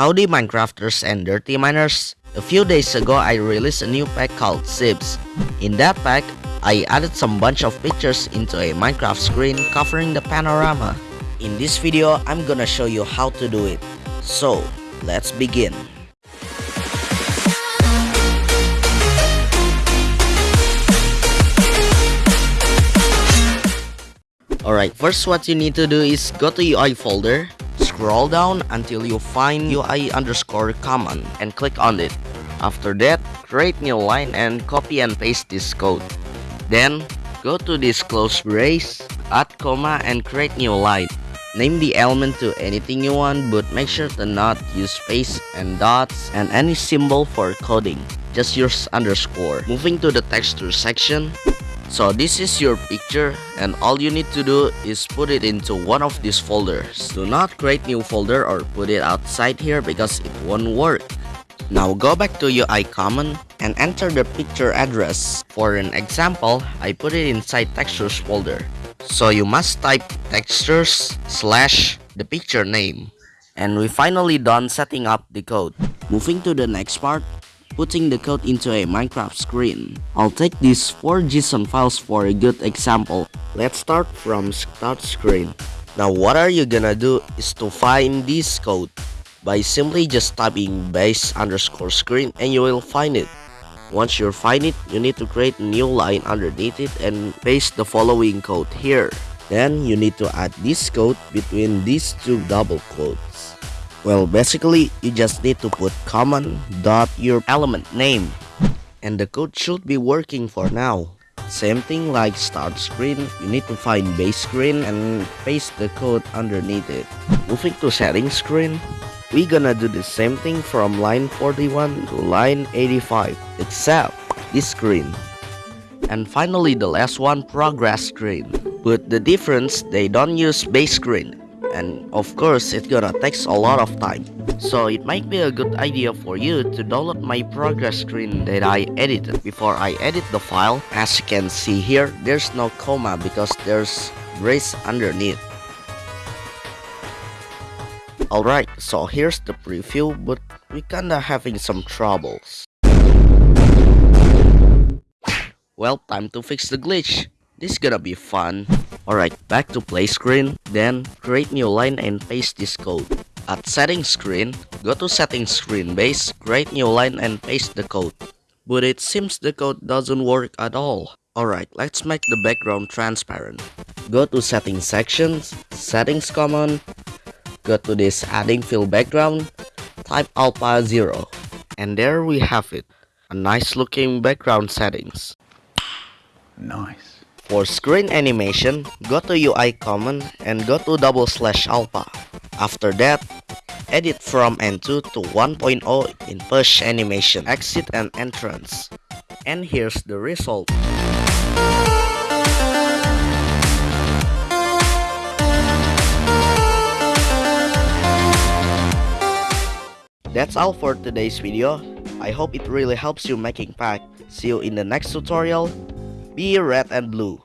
Howdy Minecrafters and Dirty Miners. A few days ago I released a new pack called Zips. In that pack, I added some bunch of pictures into a Minecraft screen covering the panorama. In this video, I'm gonna show you how to do it. So, let's begin. Alright, first what you need to do is go to UI folder, scroll down until you find UI underscore common and click on it. After that, create new line and copy and paste this code. Then, go to this close brace, add comma and create new line. Name the element to anything you want but make sure to not use space and dots and any symbol for coding. Just use underscore. Moving to the texture section, so this is your picture and all you need to do is put it into one of these folders. Do not create new folder or put it outside here because it won't work. Now go back to UI common and enter the picture address. For an example, I put it inside textures folder. So you must type textures slash the picture name. And we finally done setting up the code. Moving to the next part, putting the code into a Minecraft screen. I'll take these 4 JSON files for a good example. Let's start from start screen. Now what are you gonna do is to find this code by simply just typing base underscore screen and you will find it. Once you find it, you need to create a new line underneath it and paste the following code here. Then you need to add this code between these two double quotes. Well, basically, you just need to put common dot your element name. And the code should be working for now. Same thing like start screen, you need to find base screen and paste the code underneath it. Moving to settings screen, we gonna do the same thing from line 41 to line 85, except this screen. And finally the last one, progress screen. But the difference, they don't use base screen and of course it's gonna takes a lot of time. So it might be a good idea for you to download my progress screen that I edited before I edit the file. As you can see here, there's no comma because there's brace underneath. Alright, so here's the preview, but we kinda having some troubles. Well, time to fix the glitch. This is gonna be fun. Alright, back to play screen, then create new line and paste this code. At settings screen, go to settings screen base, create new line and paste the code. But it seems the code doesn't work at all. Alright, let's make the background transparent. Go to settings sections, settings common, go to this adding fill background, type alpha 0. And there we have it, a nice looking background settings. Nice. For screen animation, go to UI common and go to double slash alpha. After that, edit from N2 to 1.0 in push animation, exit and entrance. And here's the result. That's all for today's video. I hope it really helps you making pack. See you in the next tutorial. Be red and blue.